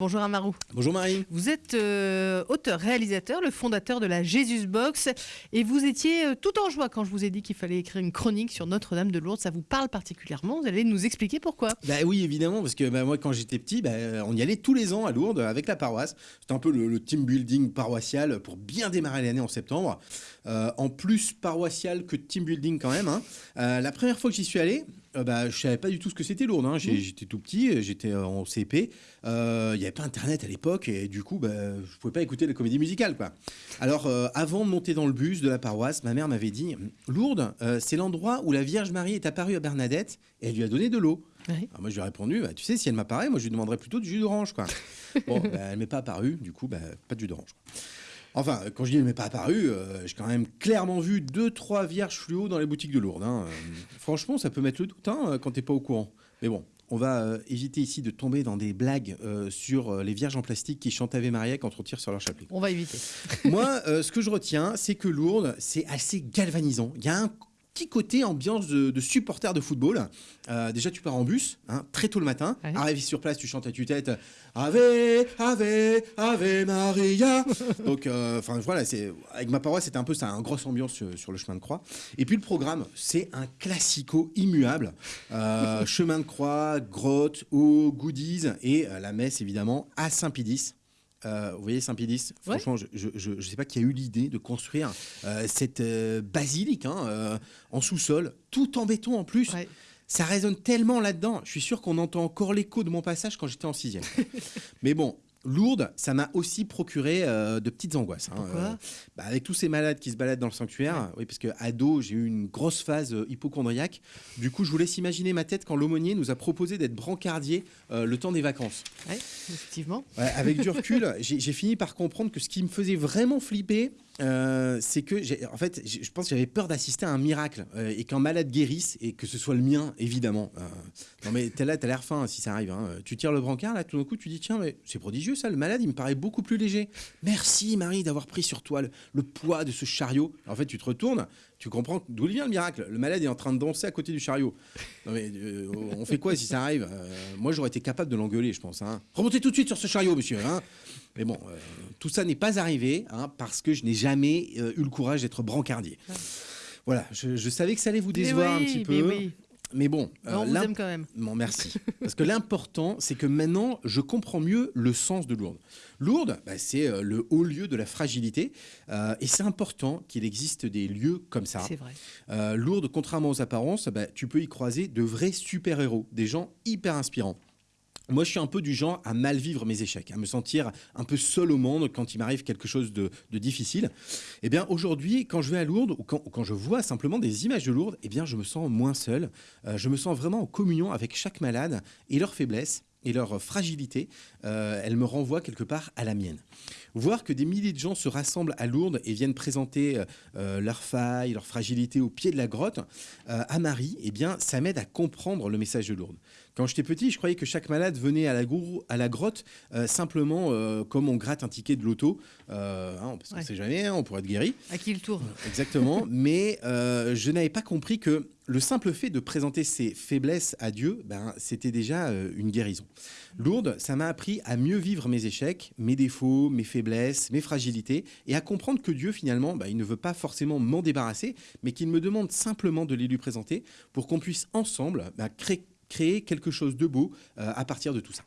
Bonjour Amarou. Bonjour Marie. Vous êtes euh, auteur-réalisateur, le fondateur de la Jesus Box et vous étiez euh, tout en joie quand je vous ai dit qu'il fallait écrire une chronique sur Notre-Dame de Lourdes. Ça vous parle particulièrement Vous allez nous expliquer pourquoi Bah oui, évidemment, parce que bah, moi quand j'étais petit, bah, on y allait tous les ans à Lourdes avec la paroisse. C'était un peu le, team building paroissial pour bien démarrer l'année en septembre. Euh, en plus paroissial que team building quand même. Hein. la première fois que j'y suis allé, euh, bah, je savais pas du tout ce que c'était Lourdes. Hein. Mmh. J'étais tout petit, j'étais en CP. Euh, il n'y avait pas Internet à l'époque et du coup, bah, je pouvais pas écouter la comédie musicale. Quoi. Alors, euh, avant de monter dans le bus de la paroisse, ma mère m'avait dit Lourdes, c'est l'endroit où la Vierge Marie est apparue à Bernadette et elle lui a donné de l'eau. moi, je lui ai répondu bah, Tu sais, si elle m'apparaît, moi, je lui demanderais plutôt du jus d'orange. Quoi. bon, bah, elle m'est pas apparue, du coup, bah, pas de jus d'orange. Enfin, quand je dis elle m'est pas apparue, euh, j'ai quand même clairement vu deux trois vierges fluo dans les boutiques de Lourdes. Hein. Euh, franchement, ça peut mettre le doute hein, quand t'es pas au courant. Mais bon, on va euh, éviter ici de tomber dans des blagues sur les vierges en plastique qui chantent Ave Maria quand on tire sur leur chapelet. On va éviter. Moi, ce que je retiens, c'est que Lourdes, c'est assez galvanisant. Il y a un côté ambiance de, de supporter de football. Euh, déjà, tu pars en bus, hein, très tôt le matin. Arrivé sur place, tu chantes à tue-tête Ave, Ave, Ave Maria. Donc, euh, enfin voilà, c'est avec ma paroisse, c'était un peu ça, une grosse ambiance sur, le chemin de croix. Et puis le programme, c'est un classico immuable. Euh, chemin de croix, grotte, eau, goodies et la messe évidemment à Saint-Pédis. Euh, vous voyez Saint-Pédis Franchement, je ne sais pas qui a eu l'idée de construire euh, cette euh, basilique hein, en sous-sol, tout en béton en plus. Ça résonne tellement là-dedans. Je suis sûr qu'on entend encore l'écho de mon passage quand j'étais en sixième. Mais bon, Lourdes, ça m'a aussi procuré euh, de petites angoisses. Hein, euh, bah, avec tous ces malades qui se baladent dans le sanctuaire, oui, parce que ado, j'ai eu une grosse phase euh, hypochondriaque. Du coup, je vous laisse imaginer ma tête quand l'aumônier nous a proposé d'être brancardier le temps des vacances. Oui, effectivement. avec du recul, j'ai fini par comprendre que ce qui me faisait vraiment flipper, c'est que, en fait, je pense que j'avais peur d'assister à un miracle et qu'un malade guérisse et que ce soit le mien, évidemment. non, mais t'es là, t'as l'air fin si ça arrive. Hein. Tu tires le brancard, là, tout d'un coup, tu dis tiens, mais c'est prodigieux ça. Le malade, il me paraît beaucoup plus léger. Merci, Marie, d'avoir pris sur toi le, poids de ce chariot. En fait, tu te retournes, tu comprends d'où vient le miracle. Le malade est en train de danser à côté du chariot. mais, euh, on fait quoi si ça arrive euh, Moi, j'aurais été capable de l'engueuler, je pense. Hein. Remontez tout de suite sur ce chariot, monsieur. Hein. mais bon, euh, tout ça n'est pas arrivé hein, parce que je n'ai jamais eu le courage d'être brancardier. Voilà, je, savais que ça allait vous décevoir un petit peu. Oui. Mais bon, euh, on vous aime quand même. Bon, merci. Parce que l'important, c'est que maintenant, je comprends mieux le sens de Lourdes. Lourdes, bah, c'est euh, le haut lieu de la fragilité, euh, et c'est important qu'il existe des lieux comme ça. C'est vrai. Lourdes, contrairement aux apparences, bah, tu peux y croiser de vrais super-héros, des gens hyper inspirants. Moi, je suis un peu du genre à mal vivre mes échecs, à me sentir un peu seul au monde quand il m'arrive quelque chose de, difficile. Eh bien, aujourd'hui, quand je vais à Lourdes ou quand, je vois simplement des images de Lourdes, eh bien, je me sens moins seul. Euh, je me sens vraiment en communion avec chaque malade et leurs faiblesses et leur fragilité, euh, elle me renvoie quelque part à la mienne. Voir que des milliers de gens se rassemblent à Lourdes et viennent présenter euh, leurs failles, leurs fragilités au pied de la grotte à Marie, eh bien, ça m'aide à comprendre le message de Lourdes. Quand j'étais petit, je croyais que chaque malade venait à la, à la grotte euh, simplement euh, comme on gratte un ticket de loto. Euh, hein, parce qu'on ne sait jamais, hein, on pourrait être guéri. À qui le tour Exactement. mais je n'avais pas compris que le simple fait de présenter ses faiblesses à Dieu, ben, c'était déjà une guérison. Lourdes, ça m'a appris à mieux vivre mes échecs, mes défauts, mes faiblesses, mes fragilités, et à comprendre que Dieu, finalement, ben, il ne veut pas forcément m'en débarrasser, mais qu'il me demande simplement de les lui présenter pour qu'on puisse ensemble ben, créer créer quelque chose de beau euh, à partir de tout ça.